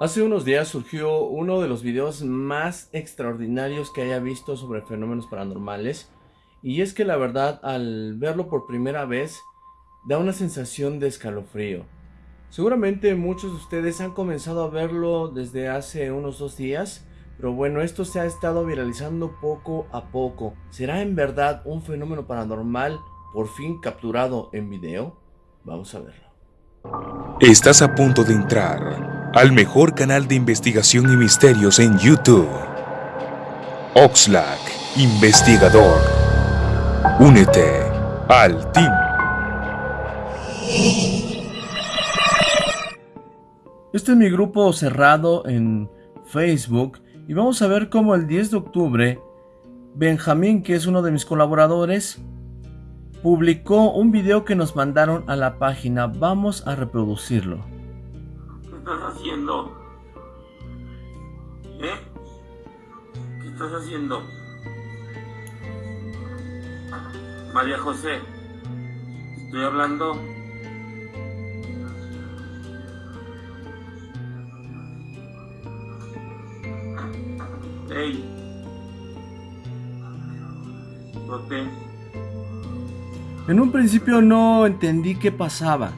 Hace unos días surgió uno de los videos más extraordinarios que haya visto sobre fenómenos paranormales y es que la verdad al verlo por primera vez da una sensación de escalofrío. Seguramente muchos de ustedes han comenzado a verlo desde hace unos dos días, pero bueno, esto se ha estado viralizando poco a poco. ¿Será en verdad un fenómeno paranormal por fin capturado en video? Vamos a verlo. Estás a punto de entrar al mejor canal de investigación y misterios en YouTube. Oxlack, investigador. Únete al team. Este es mi grupo cerrado en Facebook y vamos a ver cómo el 10 de octubre Benjamín, que es uno de mis colaboradores, publicó un video que nos mandaron a la página. Vamos a reproducirlo estás haciendo? ¿Eh? ¿Qué estás haciendo? María José, estoy hablando. Hey. te En un principio no entendí qué pasaba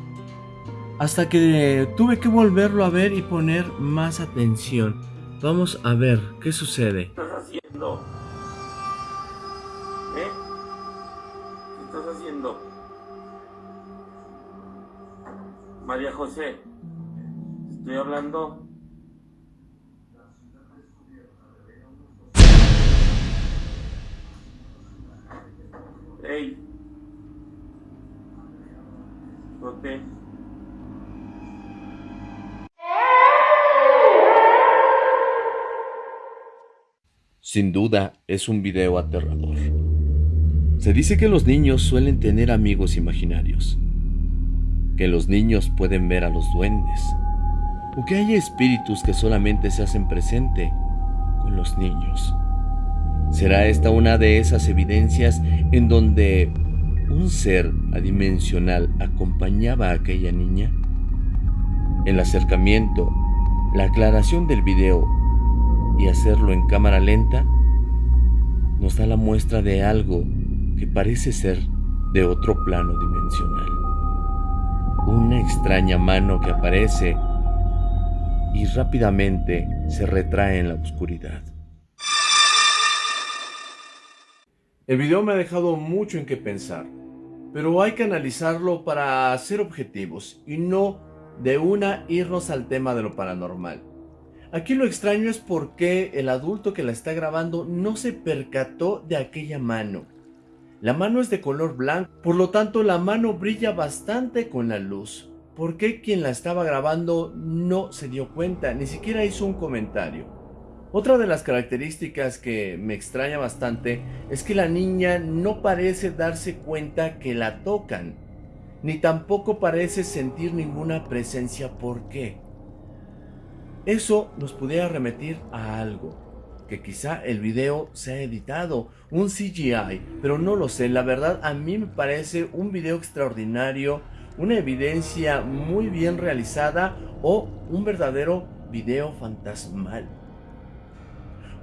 hasta que tuve que volverlo a ver y poner más atención. Vamos a ver qué sucede. ¿Qué estás haciendo? ¿Eh? ¿Qué estás haciendo? María José, estoy hablando. Hey. te... Sin duda es un video aterrador. Se dice que los niños suelen tener amigos imaginarios, que los niños pueden ver a los duendes, o que hay espíritus que solamente se hacen presente con los niños. ¿Será esta una de esas evidencias en donde un ser adimensional acompañaba a aquella niña? El acercamiento, la aclaración del video y hacerlo en cámara lenta nos da la muestra de algo que parece ser de otro plano dimensional. Una extraña mano que aparece y rápidamente se retrae en la oscuridad. El video me ha dejado mucho en qué pensar, pero hay que analizarlo para ser objetivos y no de una irnos al tema de lo paranormal. Aquí lo extraño es porque el adulto que la está grabando no se percató de aquella mano. La mano es de color blanco, por lo tanto la mano brilla bastante con la luz. ¿Por qué quien la estaba grabando no se dio cuenta? Ni siquiera hizo un comentario. Otra de las características que me extraña bastante es que la niña no parece darse cuenta que la tocan, ni tampoco parece sentir ninguna presencia. ¿Por qué? Eso nos pudiera remitir a algo, que quizá el video se ha editado, un CGI, pero no lo sé, la verdad a mí me parece un video extraordinario, una evidencia muy bien realizada o un verdadero video fantasmal.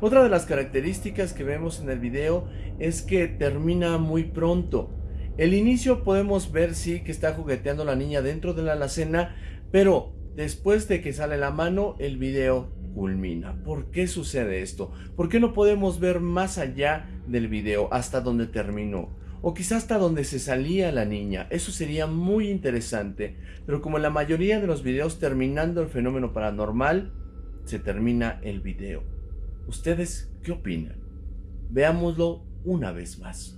Otra de las características que vemos en el video es que termina muy pronto. El inicio podemos ver sí que está jugueteando la niña dentro de la alacena, pero Después de que sale la mano, el video culmina. ¿Por qué sucede esto? ¿Por qué no podemos ver más allá del video hasta donde terminó? O quizás hasta donde se salía la niña. Eso sería muy interesante. Pero como en la mayoría de los videos terminando el fenómeno paranormal, se termina el video. ¿Ustedes qué opinan? Veámoslo una vez más.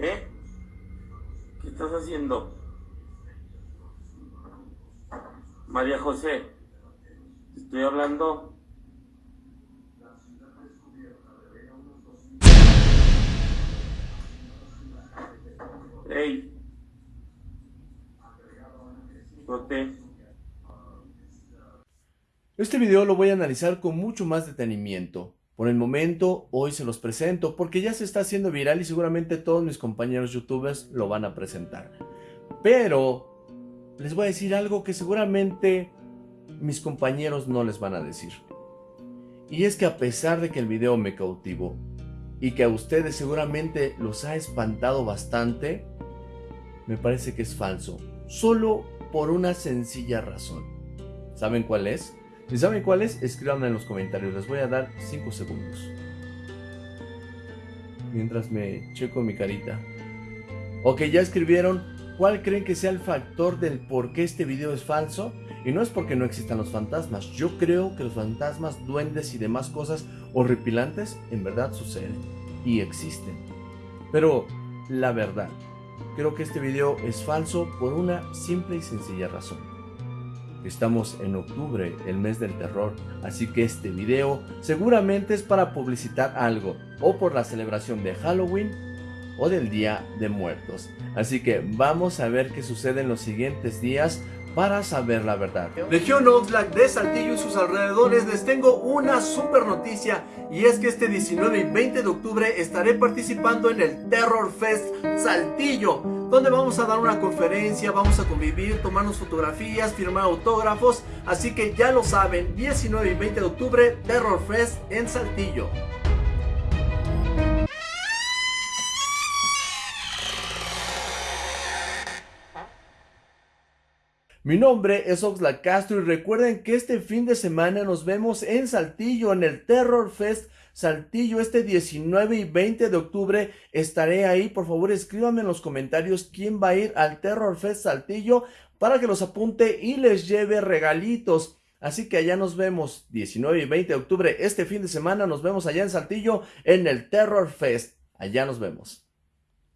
¿Eh? ¿Qué estás haciendo? María José, estoy hablando. Hey. Este video lo voy a analizar con mucho más detenimiento. Por el momento, hoy se los presento porque ya se está haciendo viral y seguramente todos mis compañeros youtubers lo van a presentar. Pero les voy a decir algo que seguramente mis compañeros no les van a decir. Y es que a pesar de que el video me cautivó y que a ustedes seguramente los ha espantado bastante, me parece que es falso. Solo por una sencilla razón. ¿Saben cuál es? Si saben cuál es, escríbanme en los comentarios. Les voy a dar 5 segundos. Mientras me checo mi carita. Ok, ya escribieron. ¿Cuál creen que sea el factor del por qué este video es falso? Y no es porque no existan los fantasmas. Yo creo que los fantasmas, duendes y demás cosas horripilantes en verdad suceden. Y existen. Pero la verdad, creo que este video es falso por una simple y sencilla razón. Estamos en octubre, el mes del terror, así que este video seguramente es para publicitar algo, o por la celebración de Halloween, o del Día de Muertos. Así que vamos a ver qué sucede en los siguientes días para saber la verdad. Legión Oxlack de Saltillo y sus alrededores les tengo una super noticia y es que este 19 y 20 de octubre estaré participando en el Terror Fest Saltillo donde vamos a dar una conferencia, vamos a convivir, tomarnos fotografías, firmar autógrafos, así que ya lo saben, 19 y 20 de octubre, Terror Fest en Saltillo. Mi nombre es Oxlack Castro y recuerden que este fin de semana nos vemos en Saltillo en el Terror Fest Saltillo este 19 y 20 de octubre. Estaré ahí, por favor escríbanme en los comentarios quién va a ir al Terror Fest Saltillo para que los apunte y les lleve regalitos. Así que allá nos vemos 19 y 20 de octubre este fin de semana. Nos vemos allá en Saltillo en el Terror Fest. Allá nos vemos.